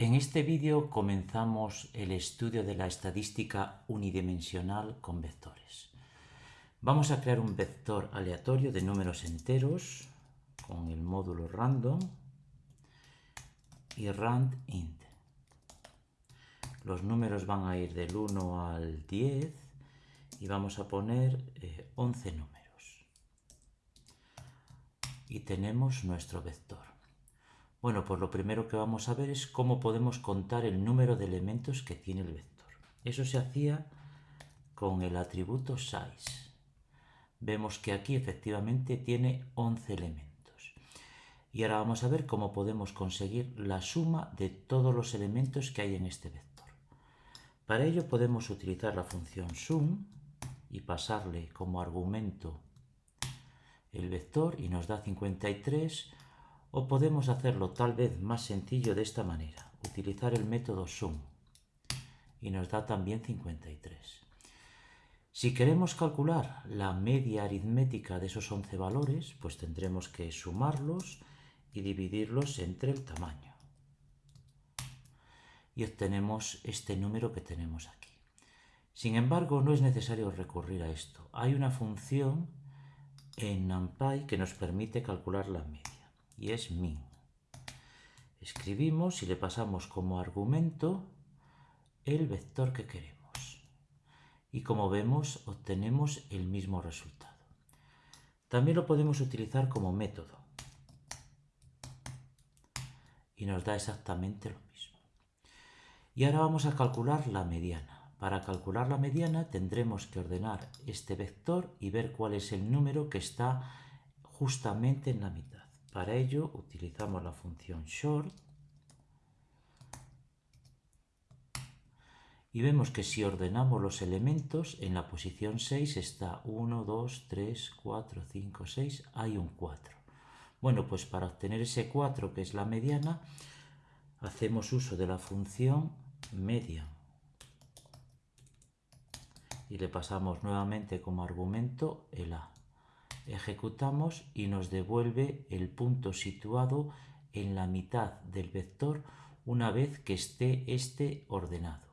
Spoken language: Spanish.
En este vídeo comenzamos el estudio de la estadística unidimensional con vectores. Vamos a crear un vector aleatorio de números enteros con el módulo random y randint. Los números van a ir del 1 al 10 y vamos a poner 11 eh, números. Y tenemos nuestro vector. Bueno, pues lo primero que vamos a ver es cómo podemos contar el número de elementos que tiene el vector. Eso se hacía con el atributo size. Vemos que aquí efectivamente tiene 11 elementos. Y ahora vamos a ver cómo podemos conseguir la suma de todos los elementos que hay en este vector. Para ello podemos utilizar la función sum y pasarle como argumento el vector y nos da 53 o podemos hacerlo tal vez más sencillo de esta manera, utilizar el método sum y nos da también 53. Si queremos calcular la media aritmética de esos 11 valores, pues tendremos que sumarlos y dividirlos entre el tamaño. Y obtenemos este número que tenemos aquí. Sin embargo, no es necesario recurrir a esto. Hay una función en NumPy que nos permite calcular la media y es min. Escribimos y le pasamos como argumento el vector que queremos. Y como vemos, obtenemos el mismo resultado. También lo podemos utilizar como método. Y nos da exactamente lo mismo. Y ahora vamos a calcular la mediana. Para calcular la mediana tendremos que ordenar este vector y ver cuál es el número que está justamente en la mitad. Para ello utilizamos la función short. Y vemos que si ordenamos los elementos en la posición 6 está 1, 2, 3, 4, 5, 6, hay un 4. Bueno, pues para obtener ese 4 que es la mediana hacemos uso de la función media. Y le pasamos nuevamente como argumento el a ejecutamos y nos devuelve el punto situado en la mitad del vector una vez que esté este ordenado.